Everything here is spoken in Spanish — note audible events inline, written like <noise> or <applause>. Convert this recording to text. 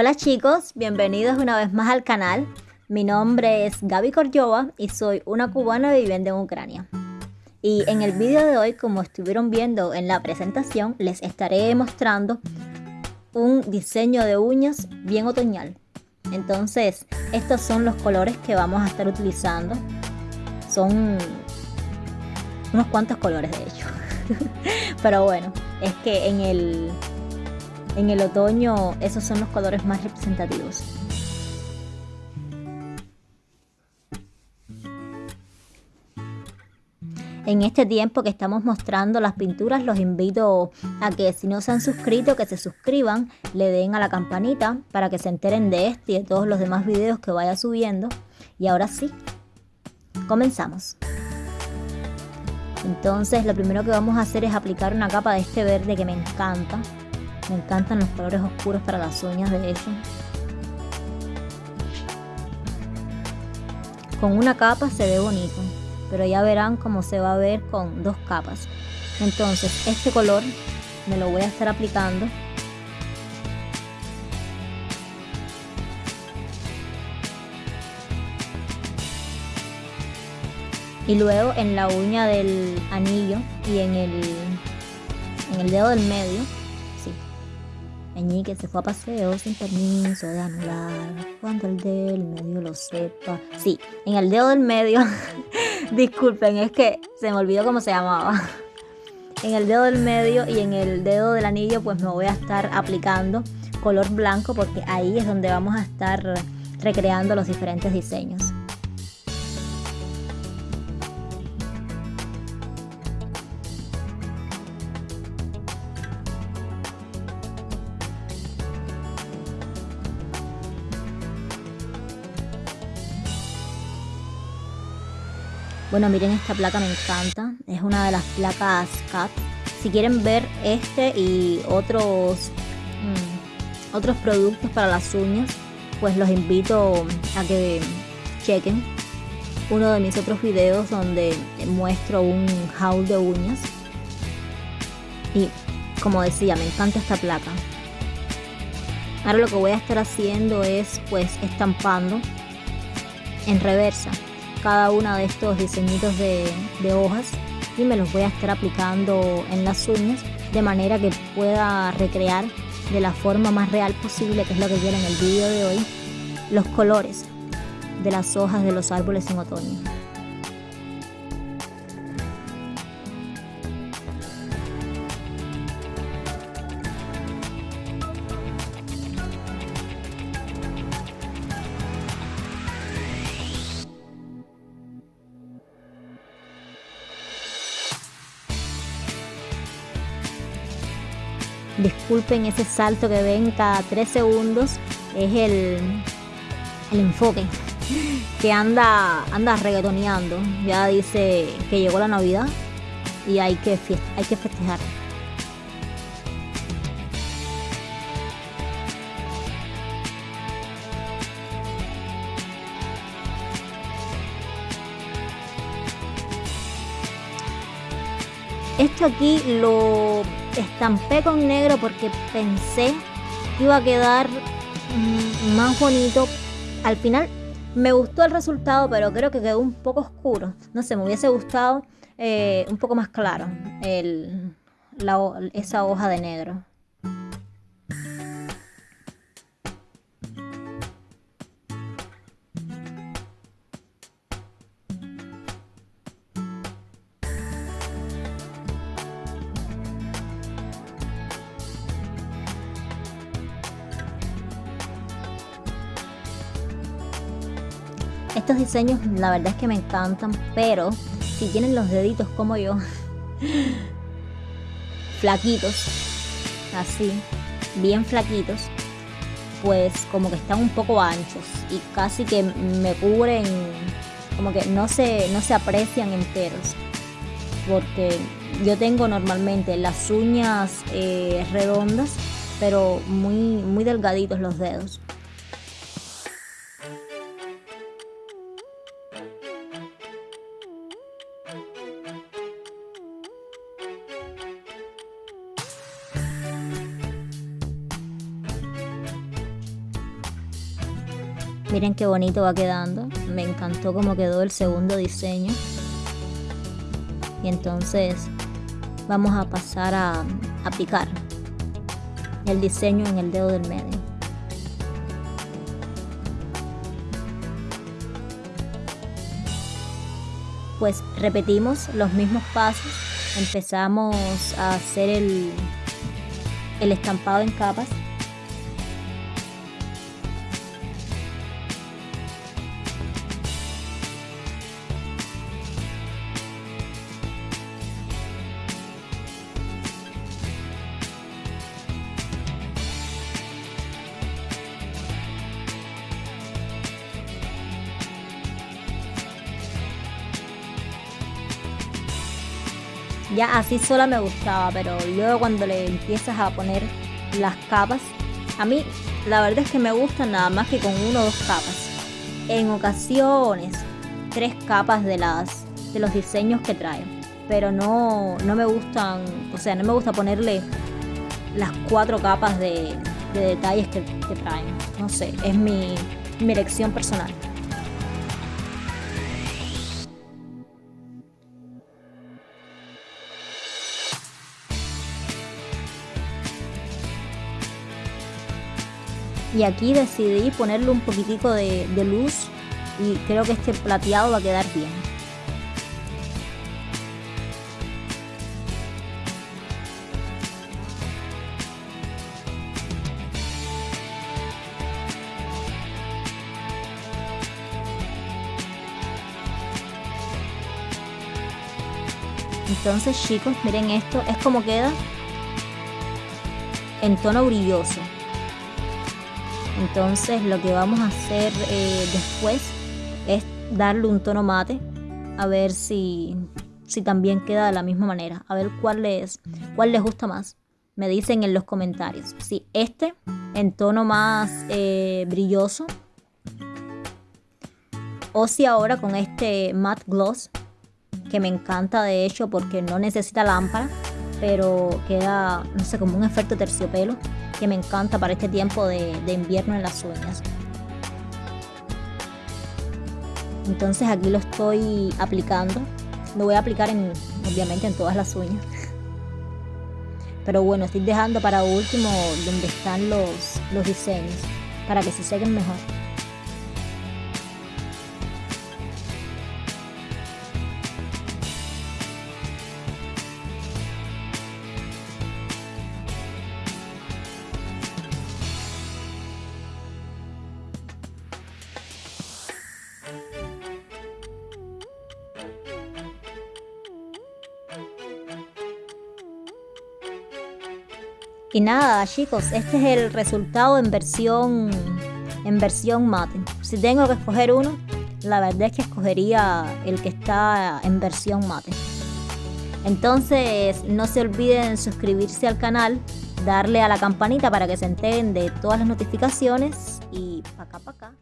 Hola chicos, bienvenidos una vez más al canal. Mi nombre es Gaby Korjova y soy una cubana viviendo en Ucrania. Y en el vídeo de hoy, como estuvieron viendo en la presentación, les estaré mostrando un diseño de uñas bien otoñal. Entonces, estos son los colores que vamos a estar utilizando. Son unos cuantos colores de hecho. <laughs> Pero bueno, es que en el, en el otoño esos son los colores más representativos. En este tiempo que estamos mostrando las pinturas, los invito a que si no se han suscrito, que se suscriban, le den a la campanita para que se enteren de este y de todos los demás videos que vaya subiendo. Y ahora sí, comenzamos. Entonces lo primero que vamos a hacer es aplicar una capa de este verde que me encanta. Me encantan los colores oscuros para las uñas de hecho. Con una capa se ve bonito, pero ya verán cómo se va a ver con dos capas. Entonces este color me lo voy a estar aplicando y luego en la uña del anillo y en el, en el dedo del medio, sí, que se fue a paseo sin permiso de anular, cuando el del medio lo sepa, sí, en el dedo del medio, <laughs> disculpen, es que se me olvidó cómo se llamaba, <laughs> en el dedo del medio y en el dedo del anillo pues me voy a estar aplicando color blanco porque ahí es donde vamos a estar recreando los diferentes diseños. Bueno, miren esta placa, me encanta. Es una de las placas CAT. Si quieren ver este y otros, mm, otros productos para las uñas, pues los invito a que chequen uno de mis otros videos donde muestro un haul de uñas. Y como decía, me encanta esta placa. Ahora lo que voy a estar haciendo es pues estampando en reversa cada uno de estos diseñitos de, hojas y me los voy a estar aplicando en las uñas de manera que pueda recrear de la forma más real posible, que es lo que quiero en el vídeo de hoy, los colores de las hojas de los árboles en otoño. Disculpen ese salto que ven cada 3 segundos. Es el, el enfoque que anda, anda reggaetoneando. Ya dice que llegó la Navidad y hay que, hay que festejar. Esto aquí lo estampé con negro porque pensé que iba a quedar mm, más bonito. Al final me gustó el resultado, pero creo que quedó un poco oscuro. No sé, me hubiese gustado eh, un poco más claro esa hoja de negro. Estos diseños la verdad es que me encantan, pero si tienen los deditos como yo, <laughs> flaquitos, así, bien flaquitos, pues como que están un poco anchos y casi que me cubren, como que no se, no se aprecian enteros. Porque yo tengo normalmente las uñas eh, redondas, pero muy, muy delgaditos los dedos. Miren qué bonito va quedando. Me encantó cómo quedó el segundo diseño. Y entonces vamos a pasar a aplicar el diseño en el dedo del medio. Pues repetimos los mismos pasos. Empezamos a hacer el, el estampado en capas Ya así sola me gustaba, pero luego cuando le empiezas a poner las capas, a mí la verdad es que me gustan nada más que con uno o dos capas. En ocasiones, tres capas de las de los diseños que trae. Pero no, no me gustan, o sea, no me gusta ponerle las cuatro capas de, detalles que, que, traen. No sé, es mi elección personal. Y aquí decidí ponerle un poquitico de, luz y creo que este plateado va a quedar bien. Entonces chicos, miren esto, es como queda en tono brilloso. Entonces lo que vamos a hacer eh, después es darle un tono mate a ver si, si también queda de la misma manera. A ver cuál les, cuál les gusta más. Me dicen en los comentarios. Si este en tono más eh, brilloso o si ahora con este matte gloss que me encanta de hecho porque no necesita lámpara pero queda no sé como un efecto terciopelo que me encanta para este tiempo de, invierno en las uñas. Entonces aquí lo estoy aplicando. Lo voy a aplicar en, obviamente en todas las uñas. <laughs> Pero bueno, estoy dejando para último donde están los, los diseños para que se sequen mejor. Y nada, chicos, este es el resultado en versión en versión mate. Si tengo que escoger uno, la verdad es que escogería el que está en versión mate. Entonces, no se olviden suscribirse al canal, darle a la campanita para que se enteren de todas las notificaciones y pa' acá, pa' acá.